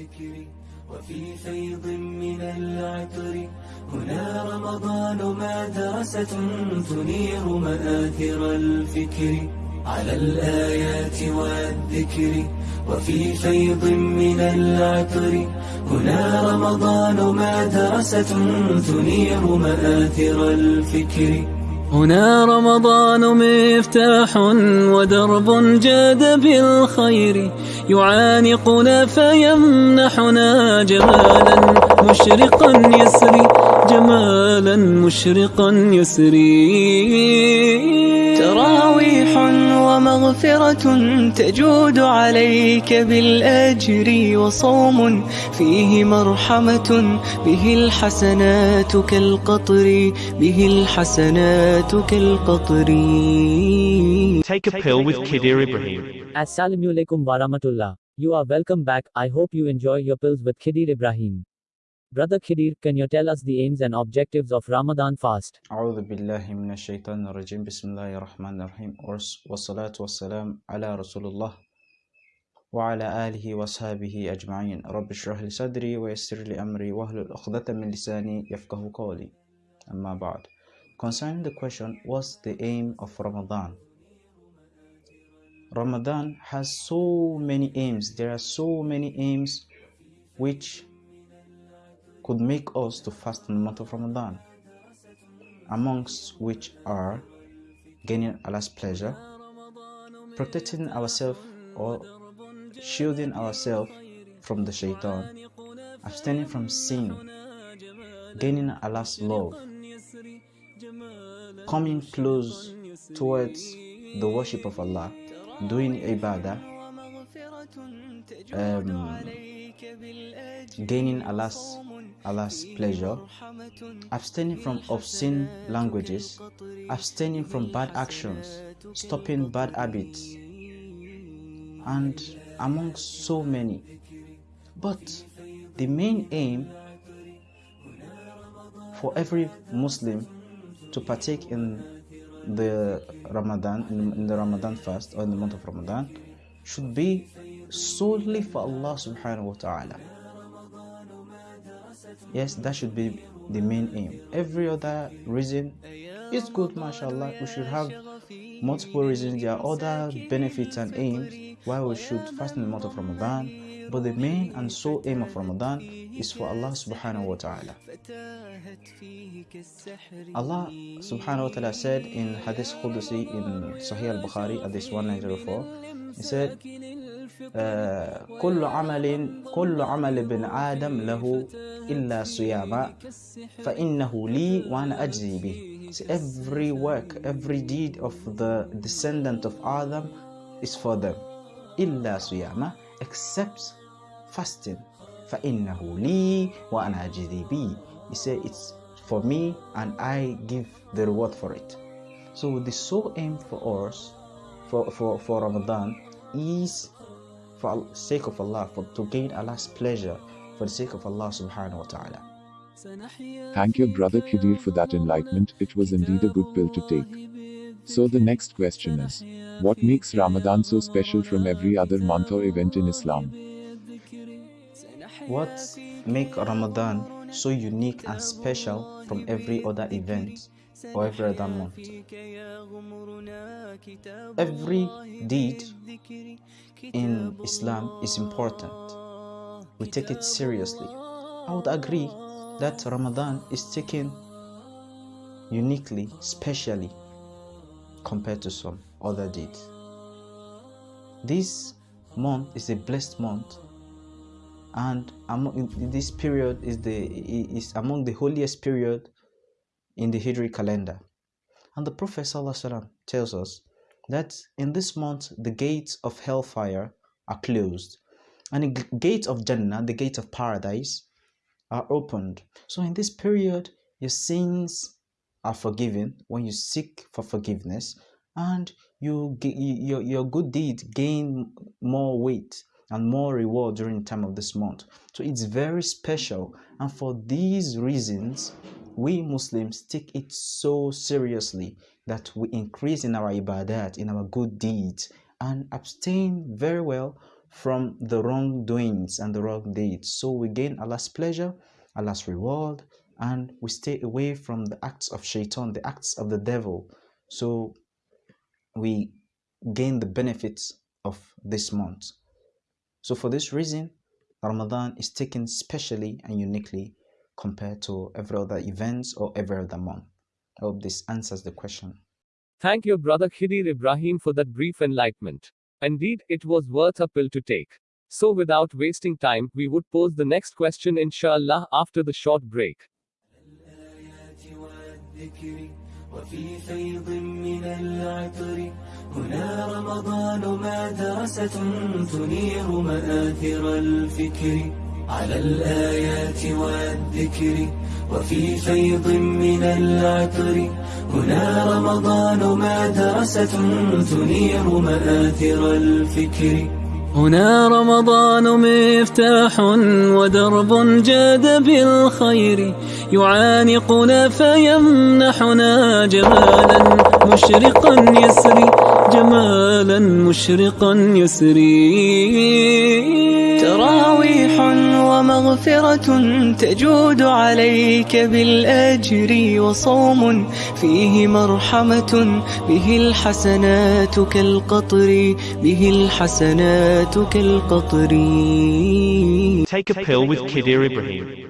والذكر وفي فيض من العطر. هنا رمضان مدرسة تنير مآثر الفكر. على الآيات والذكر وفي فيض من العطر. هنا رمضان مدرسة تنير مآثر الفكر. هنا رمضان مفتاح ودرب جاد بالخير. يعانقنا فيمنحنا جمالا مشرقا يسري. جمالا مشرقا يسري تراويح ومغفرة تجود عليك بالأجر وصوم فيه مرحمة به الحسنات كالقطر به الحسنات كالقطر Take a pill with Kidir Ibrahim. Assalamu alaikum warahmatullah. You are welcome back. I hope you enjoy your pills with Khidir Ibrahim. Brother Khidir, can you tell us the aims and objectives of Ramadan fast? أعوذ بالله من الشيطان الرجيم بسم الله الرحمن الرحيم والص- والصلاة والسلام على رسول الله وعلى آله وصحبه أجمعين رب اشرح لي صدري ويسر لي أمري واحلل عقدة من لساني يفقه قولي أما بعد Concerning the question what's the aim of Ramadan Ramadan has so many aims there are so many aims which could make us to fast in the month of Ramadan amongst which are gaining Allah's pleasure, protecting ourselves or shielding ourselves from the shaitan, abstaining from sin, gaining Allah's love, coming close towards the worship of Allah, doing ibadah, um, gaining Allah's Allah's pleasure, abstaining from obscene languages, abstaining from bad actions, stopping bad habits, and among so many. But the main aim for every Muslim to partake in the Ramadan in, the Ramadan fast or in the month of Ramadan should be solely for Allah subhanahu wa ta'ala. Yes, that should be the main aim. Every other reason is good, mashallah. We should have multiple reasons. There are other benefits and aims why we should fast in the month of Ramadan. But the main and sole aim of Ramadan is for Allah subhanahu wa ta'ala. Allah subhanahu wa ta'ala said in Hadith Qudusi in Sahih al-Bukhari, Hadith 1904, He said, كل عمل كل عمل ابن آدم له إلا صياما فإنه لي وأنا أجزي به. So every work, every deed of the descendant of Adam is for them. إلا صياما except fasting. فإنه لي وأنا أجزي به. He said it's for me and I give the reward for it. So the sole aim for us for, for, for Ramadan is for the sake of Allah, for to gain Allah's pleasure, for the sake of Allah subhanahu wa ta'ala. Thank you, Brother Khidir, for that enlightenment. It was indeed a good pill to take. So, the next question is What makes Ramadan so special from every other month or event in Islam? What make Ramadan so unique and special from every other event or every other month? Every deed in Islam is important. We take it seriously. I would agree that Ramadan is taken uniquely, specially compared to some other deeds. This month is a blessed month and among this period is the is among the holiest period in the Hijri calendar. And the Prophet ﷺ tells us that in this month the gates of hellfire are closed and the gates of Jannah, the gates of paradise, are opened. So in this period, your sins are forgiven when you seek for forgiveness, and you your your good deeds gain more weight and more reward during the time of this month. So it's very special, and for these reasons, we Muslims take it so seriously that we increase in our ibadat, in our good deeds, and abstain very well from the wrongdoings and the wrong deeds. So we gain Allah's pleasure, Allah's reward, and we stay away from the acts of shaitan, the acts of the devil. So we gain the benefits of this month. So for this reason, Ramadan is taken specially and uniquely compared to every other events or every other month. I hope this answers the question. Thank you, Brother Khidir Ibrahim, for that brief enlightenment. Indeed, it was worth a pill to take. So, without wasting time, we would pose the next question, inshallah, after the short break. وفي فيض من العطر هنا رمضان مدرسة تنير مآثر الفكر. على الآيات والذكر وفي فيض من العطر هنا رمضان مدرسة تنير مآثر الفكر. هنا رمضان مفتاح ودرب جاد بالخير يعانقنا فيمنحنا جمالا مشرقا يسري جمالا مشرقا يسري. ومغفرة تجود عليك بالأجر وصوم فيه مرحمة به الحسنات كالقطر به الحسنات كالقطر Take a pill with Kidir Ibrahim.